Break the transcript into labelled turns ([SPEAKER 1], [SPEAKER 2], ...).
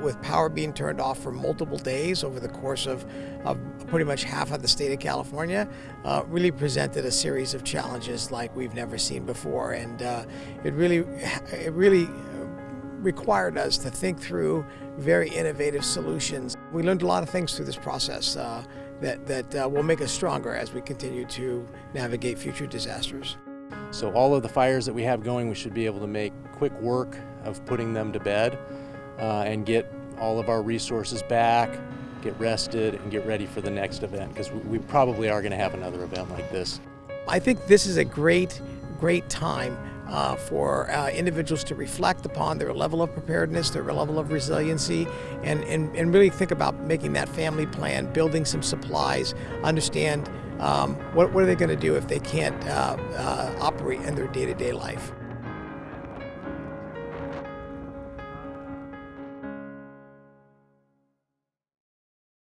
[SPEAKER 1] With power being turned off for multiple days over the course of, of pretty much half of the state of California, uh, really presented a series of challenges like we've never seen before, and uh, it really, it really required us to think through very innovative solutions. We learned a lot of things through this process uh, that, that uh, will make us stronger as we continue to navigate future disasters.
[SPEAKER 2] So all of the fires that we have going, we should be able to make quick work of putting them to bed uh, and get all of our resources back, get rested, and get ready for the next event because we probably are going to have another event like this.
[SPEAKER 1] I think this is a great, great time uh, for uh, individuals to reflect upon their level of preparedness, their level of resiliency, and, and, and really think about making that family plan, building some supplies, understand um, what, what, are they going to do if they can't uh, uh, operate in their day-to-day -day life.